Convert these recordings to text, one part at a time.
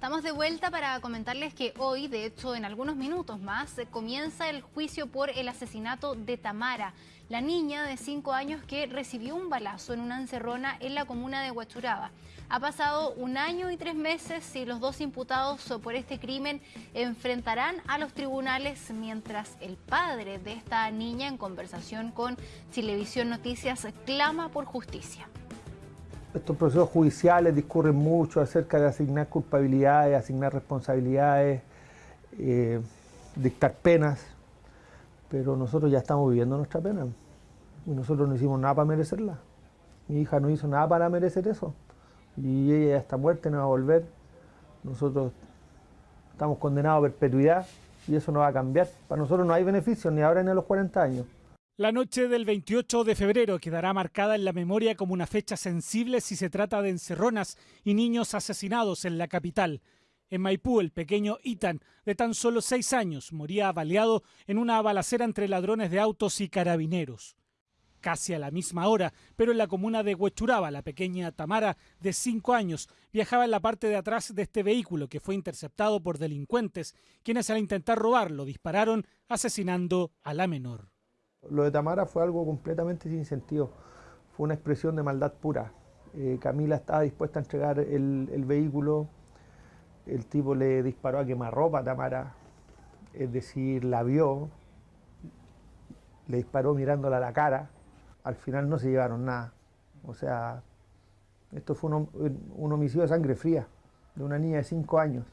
estamos de vuelta para comentarles que hoy, de hecho en algunos minutos más, comienza el juicio por el asesinato de Tamara, la niña de 5 años que recibió un balazo en una encerrona en la comuna de Huachuraba. Ha pasado un año y tres meses y los dos imputados por este crimen enfrentarán a los tribunales mientras el padre de esta niña en conversación con Televisión Noticias clama por justicia estos procesos judiciales discurren mucho acerca de asignar culpabilidades, asignar responsabilidades, eh, dictar penas, pero nosotros ya estamos viviendo nuestra pena y nosotros no hicimos nada para merecerla. Mi hija no hizo nada para merecer eso y ella ya está muerta no va a volver. Nosotros estamos condenados a perpetuidad y eso no va a cambiar. Para nosotros no hay beneficios ni ahora ni a los 40 años. La noche del 28 de febrero quedará marcada en la memoria como una fecha sensible si se trata de encerronas y niños asesinados en la capital. En Maipú, el pequeño Itan, de tan solo seis años, moría baleado en una balacera entre ladrones de autos y carabineros. Casi a la misma hora, pero en la comuna de Huechuraba, la pequeña Tamara, de cinco años, viajaba en la parte de atrás de este vehículo que fue interceptado por delincuentes, quienes al intentar robarlo dispararon, asesinando a la menor. Lo de Tamara fue algo completamente sin sentido, fue una expresión de maldad pura. Eh, Camila estaba dispuesta a entregar el, vehículo, el tipo le disparó a quemarropa a Tamara, es decir, la vio, le disparó mirándola a la cara, al final no se llevaron nada. O sea, esto fue un, un homicidio de sangre fría de una niña de 5 años.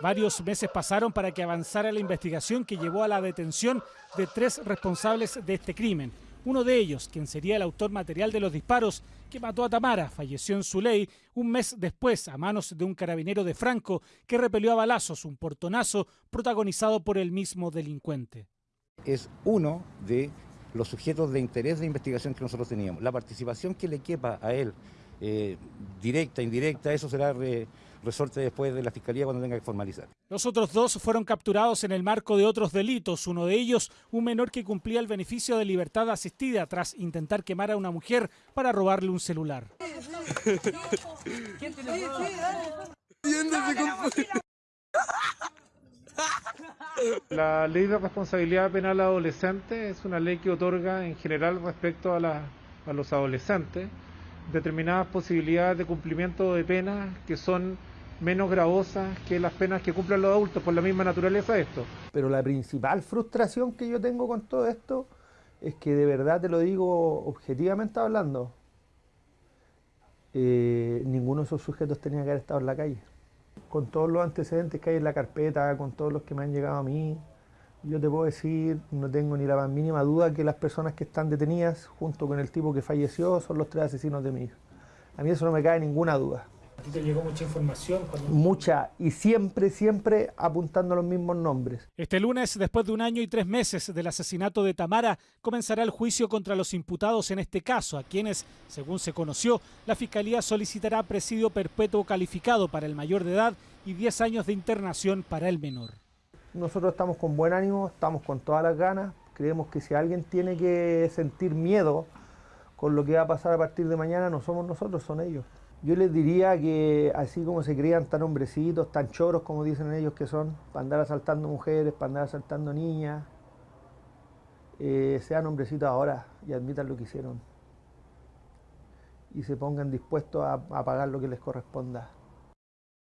Varios meses pasaron para que avanzara la investigación que llevó a la detención de tres responsables de este crimen. Uno de ellos, quien sería el autor material de los disparos que mató a Tamara, falleció en su ley un mes después a manos de un carabinero de Franco que repelió a balazos un portonazo protagonizado por el mismo delincuente. Es uno de los sujetos de interés de investigación que nosotros teníamos. La participación que le quepa a él, eh, directa, indirecta, eso será resorte después de la Fiscalía cuando tenga que formalizar. Los otros dos fueron capturados en el marco de otros delitos, uno de ellos un menor que cumplía el beneficio de libertad asistida tras intentar quemar a una mujer para robarle un celular. La ley de responsabilidad penal adolescente es una ley que otorga en general respecto a, a los adolescentes determinadas posibilidades de cumplimiento de penas que son menos gravosas que las penas que cumplen los adultos por la misma naturaleza de esto. Pero la principal frustración que yo tengo con todo esto es que de verdad te lo digo objetivamente hablando, eh, ninguno de esos sujetos tenía que haber estado en la calle. Con todos los antecedentes que hay en la carpeta, con todos los que me han llegado a mí, yo te puedo decir, no tengo ni la más mínima duda que las personas que están detenidas junto con el tipo que falleció son los tres asesinos de mi hija. A mí eso no me cae ninguna duda. ¿A ti te llegó mucha información? Mucha, y siempre, siempre apuntando a los mismos nombres. Este lunes, después de un año y tres meses del asesinato de Tamara, comenzará el juicio contra los imputados en este caso, a quienes, según se conoció, la Fiscalía solicitará presidio perpetuo calificado para el mayor de edad y 10 años de internación para el menor. Nosotros estamos con buen ánimo, estamos con todas las ganas, creemos que si alguien tiene que sentir miedo con lo que va a pasar a partir de mañana, no somos nosotros, son ellos. Yo les diría que así como se crían tan hombrecitos, tan choros como dicen ellos que son, para andar asaltando mujeres, para andar asaltando niñas, eh, sean hombrecitos ahora y admitan lo que hicieron. Y se pongan dispuestos a pagar lo que les corresponda.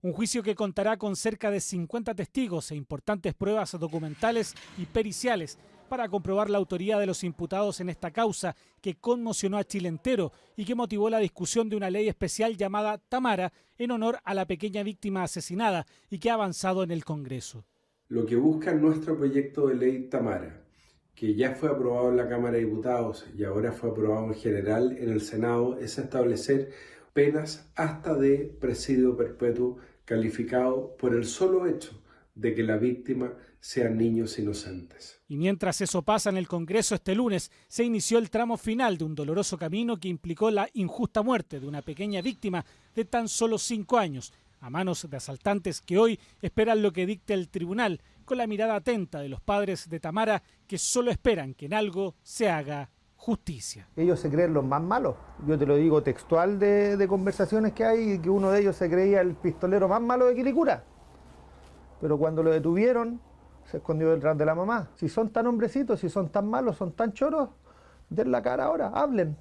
Un juicio que contará con cerca de 50 testigos e importantes pruebas documentales y periciales para comprobar la autoría de los imputados en esta causa que conmocionó a Chile entero y que motivó la discusión de una ley especial llamada Tamara en honor a la pequeña víctima asesinada y que ha avanzado en el Congreso. Lo que busca nuestro proyecto de ley Tamara, que ya fue aprobado en la Cámara de Diputados y ahora fue aprobado en general en el Senado, es establecer penas hasta de presidio perpetuo calificado por el solo hecho de que la víctima sean niños inocentes. Y mientras eso pasa en el Congreso este lunes, se inició el tramo final de un doloroso camino que implicó la injusta muerte de una pequeña víctima de tan solo cinco años, a manos de asaltantes que hoy esperan lo que dicte el tribunal, con la mirada atenta de los padres de Tamara que solo esperan que en algo se haga justicia. Ellos se creen los más malos. Yo te lo digo textual de, de conversaciones que hay, que uno de ellos se creía el pistolero más malo de Quilicura. Pero cuando lo detuvieron, se escondió detrás de la mamá. Si son tan hombrecitos, si son tan malos, son tan choros, den la cara ahora, hablen.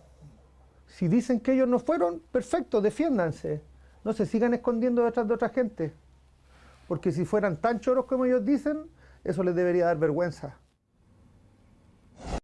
Si dicen que ellos no fueron, perfecto, defiéndanse. No se sigan escondiendo detrás de otra gente. Porque si fueran tan choros como ellos dicen, eso les debería dar vergüenza.